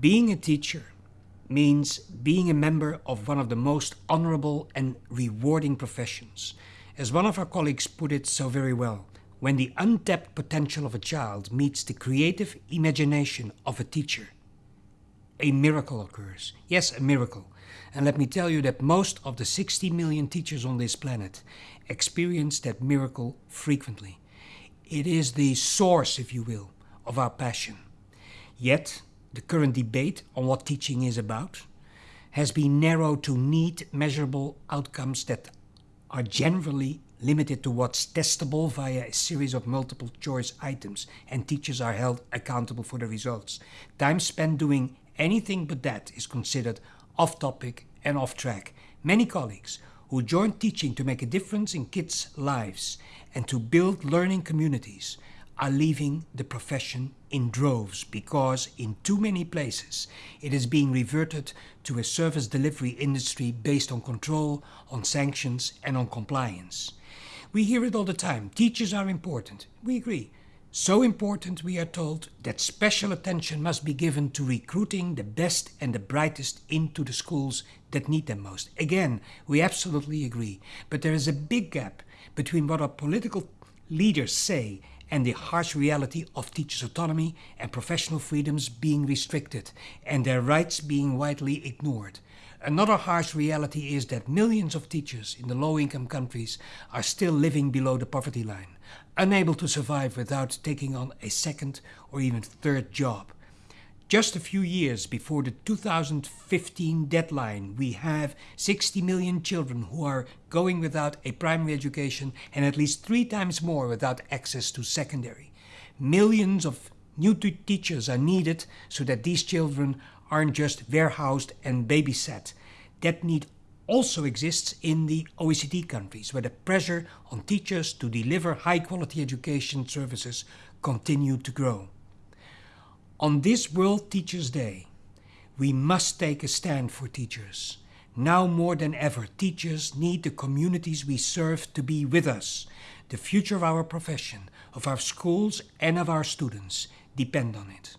Being a teacher means being a member of one of the most honorable and rewarding professions. As one of our colleagues put it so very well, when the untapped potential of a child meets the creative imagination of a teacher, a miracle occurs. Yes, a miracle. And let me tell you that most of the 60 million teachers on this planet experience that miracle frequently. It is the source, if you will, of our passion. Yet, the current debate on what teaching is about has been narrowed to neat, measurable outcomes that are generally limited to what's testable via a series of multiple choice items, and teachers are held accountable for the results. Time spent doing anything but that is considered off topic and off track. Many colleagues who joined teaching to make a difference in kids' lives and to build learning communities are leaving the profession in droves because in too many places it is being reverted to a service delivery industry based on control, on sanctions and on compliance. We hear it all the time. Teachers are important. We agree. So important, we are told, that special attention must be given to recruiting the best and the brightest into the schools that need them most. Again, we absolutely agree. But there is a big gap between what our political leaders say and the harsh reality of teachers' autonomy and professional freedoms being restricted and their rights being widely ignored. Another harsh reality is that millions of teachers in the low-income countries are still living below the poverty line, unable to survive without taking on a second or even third job. Just a few years before the 2015 deadline, we have 60 million children who are going without a primary education and at least three times more without access to secondary. Millions of new teachers are needed so that these children aren't just warehoused and babysat. That need also exists in the OECD countries, where the pressure on teachers to deliver high-quality education services continue to grow. On this World Teachers' Day, we must take a stand for teachers. Now more than ever, teachers need the communities we serve to be with us. The future of our profession, of our schools and of our students depend on it.